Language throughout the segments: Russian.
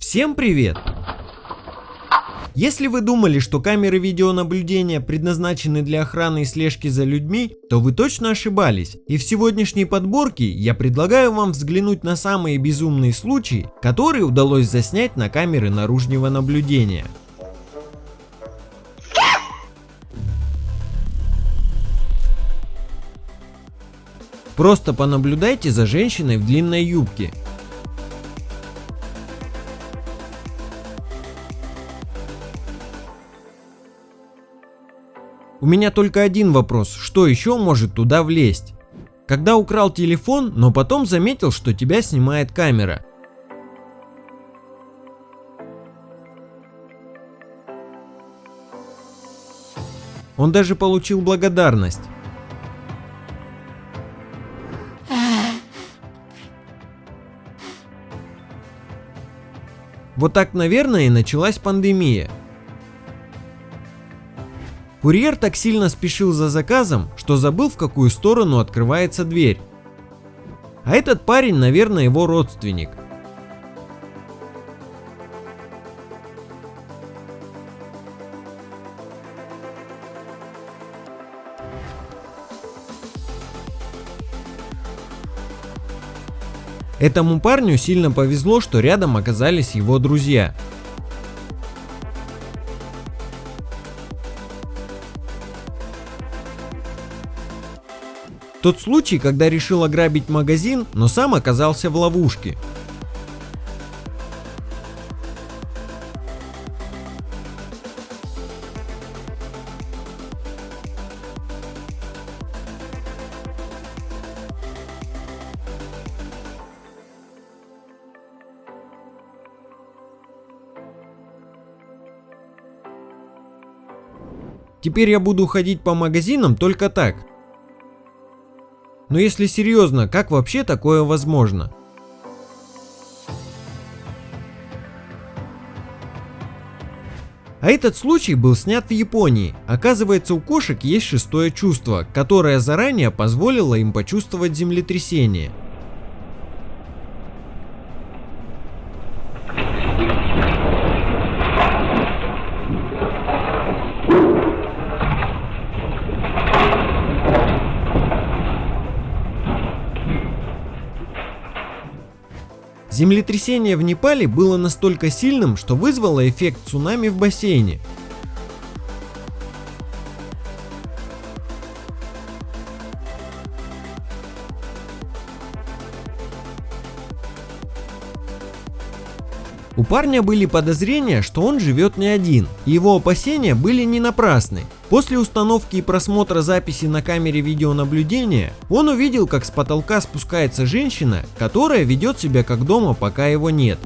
Всем привет! Если вы думали, что камеры видеонаблюдения предназначены для охраны и слежки за людьми, то вы точно ошибались. И в сегодняшней подборке я предлагаю вам взглянуть на самые безумные случаи, которые удалось заснять на камеры наружного наблюдения. Просто понаблюдайте за женщиной в длинной юбке. Меня только один вопрос, что еще может туда влезть? Когда украл телефон, но потом заметил, что тебя снимает камера. Он даже получил благодарность. Вот так, наверное, и началась пандемия. Курьер так сильно спешил за заказом, что забыл в какую сторону открывается дверь. А этот парень, наверное, его родственник. Этому парню сильно повезло, что рядом оказались его друзья. Тот случай, когда решил ограбить магазин, но сам оказался в ловушке. Теперь я буду ходить по магазинам только так. Но если серьезно, как вообще такое возможно? А этот случай был снят в Японии. Оказывается, у кошек есть шестое чувство, которое заранее позволило им почувствовать землетрясение. Землетрясение в Непале было настолько сильным, что вызвало эффект цунами в бассейне. У парня были подозрения, что он живет не один, и его опасения были не напрасны. После установки и просмотра записи на камере видеонаблюдения, он увидел, как с потолка спускается женщина, которая ведет себя как дома, пока его нет.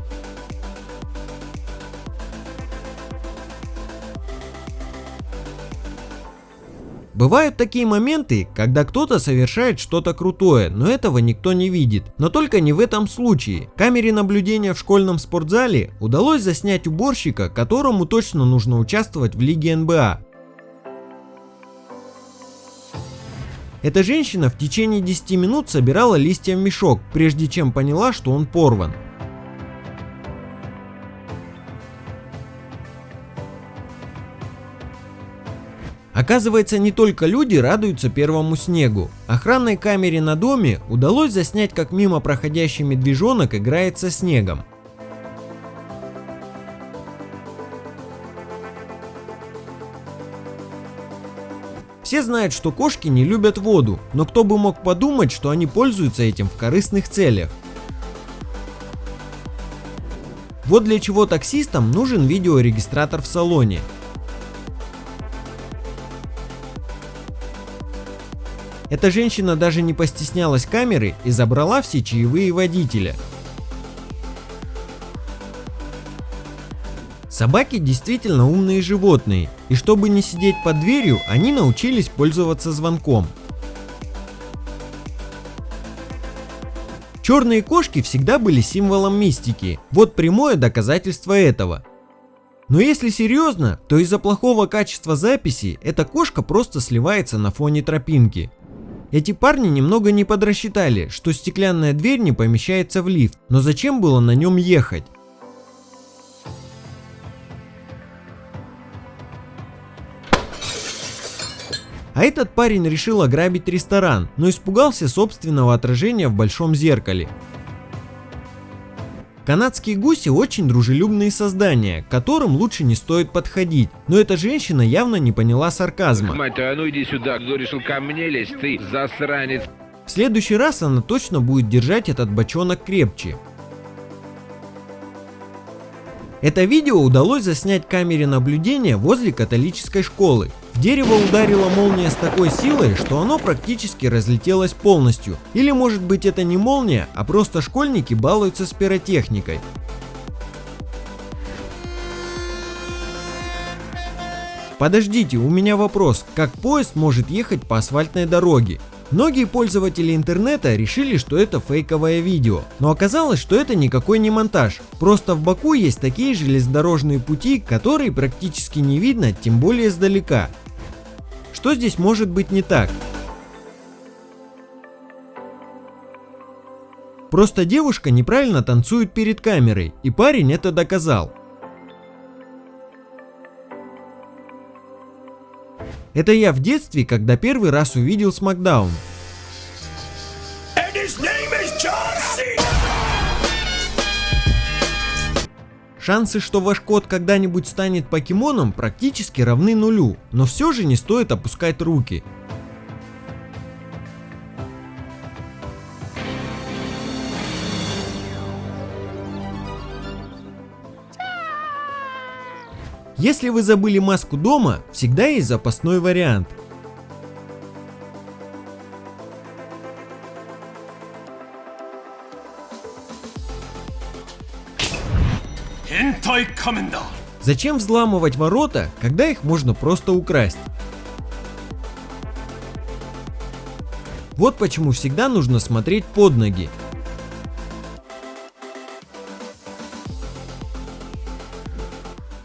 Бывают такие моменты, когда кто-то совершает что-то крутое, но этого никто не видит. Но только не в этом случае. Камере наблюдения в школьном спортзале удалось заснять уборщика, которому точно нужно участвовать в лиге НБА. Эта женщина в течение 10 минут собирала листья в мешок, прежде чем поняла, что он порван. Оказывается, не только люди радуются первому снегу. Охранной камере на доме удалось заснять, как мимо проходящий медвежонок играет со снегом. Все знают, что кошки не любят воду, но кто бы мог подумать, что они пользуются этим в корыстных целях. Вот для чего таксистам нужен видеорегистратор в салоне. Эта женщина даже не постеснялась камеры и забрала все чаевые водителя. Собаки действительно умные животные, и чтобы не сидеть под дверью, они научились пользоваться звонком. Черные кошки всегда были символом мистики, вот прямое доказательство этого. Но если серьезно, то из-за плохого качества записи эта кошка просто сливается на фоне тропинки. Эти парни немного не подрасчитали, что стеклянная дверь не помещается в лифт, но зачем было на нем ехать? А этот парень решил ограбить ресторан, но испугался собственного отражения в большом зеркале. Канадские гуси очень дружелюбные создания, к которым лучше не стоит подходить, но эта женщина явно не поняла сарказма. Мать а ну иди сюда, кто решил ко мне лезть, ты засранец. В следующий раз она точно будет держать этот бочонок крепче. Это видео удалось заснять камере наблюдения возле католической школы. Дерево ударила молния с такой силой, что оно практически разлетелось полностью. Или может быть это не молния, а просто школьники балуются с пиротехникой. Подождите, у меня вопрос, как поезд может ехать по асфальтной дороге? Многие пользователи интернета решили, что это фейковое видео, но оказалось, что это никакой не монтаж. Просто в Баку есть такие железнодорожные пути, которые практически не видно, тем более издалека. Что здесь может быть не так? Просто девушка неправильно танцует перед камерой, и парень это доказал. Это я в детстве, когда первый раз увидел Смакдаун. Шансы, что ваш кот когда-нибудь станет покемоном, практически равны нулю, но все же не стоит опускать руки. Если вы забыли маску дома, всегда есть запасной вариант. Зачем взламывать ворота, когда их можно просто украсть? Вот почему всегда нужно смотреть под ноги.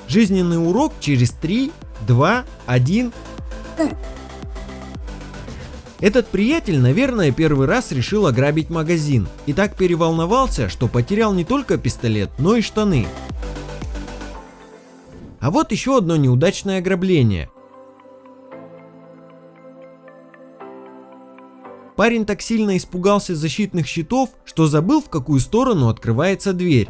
Жизненный урок через 3, 2, 1. Этот приятель, наверное, первый раз решил ограбить магазин и так переволновался, что потерял не только пистолет, но и штаны. А вот еще одно неудачное ограбление. Парень так сильно испугался защитных щитов, что забыл в какую сторону открывается дверь.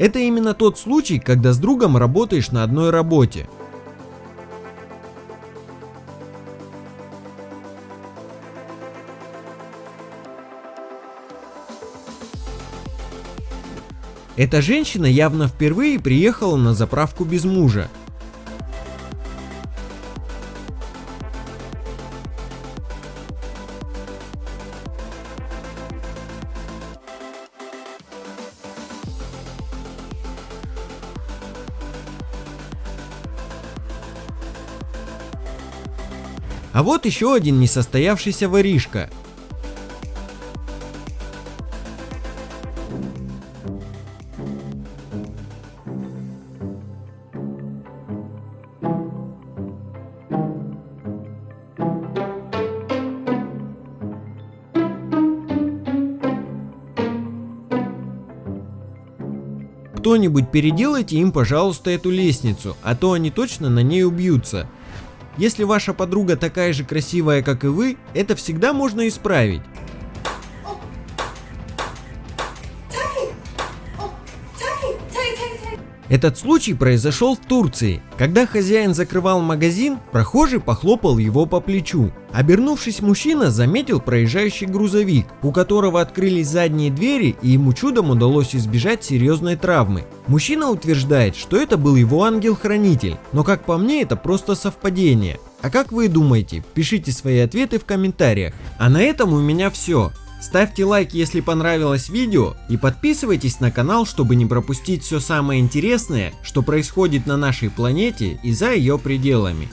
Это именно тот случай, когда с другом работаешь на одной работе. Эта женщина явно впервые приехала на заправку без мужа. А вот еще один несостоявшийся воришка. Кто-нибудь переделайте им, пожалуйста, эту лестницу, а то они точно на ней убьются. Если ваша подруга такая же красивая, как и вы, это всегда можно исправить. Этот случай произошел в Турции. Когда хозяин закрывал магазин, прохожий похлопал его по плечу. Обернувшись, мужчина заметил проезжающий грузовик, у которого открылись задние двери и ему чудом удалось избежать серьезной травмы. Мужчина утверждает, что это был его ангел-хранитель, но как по мне это просто совпадение. А как вы думаете? Пишите свои ответы в комментариях. А на этом у меня все. Ставьте лайк, если понравилось видео и подписывайтесь на канал, чтобы не пропустить все самое интересное, что происходит на нашей планете и за ее пределами.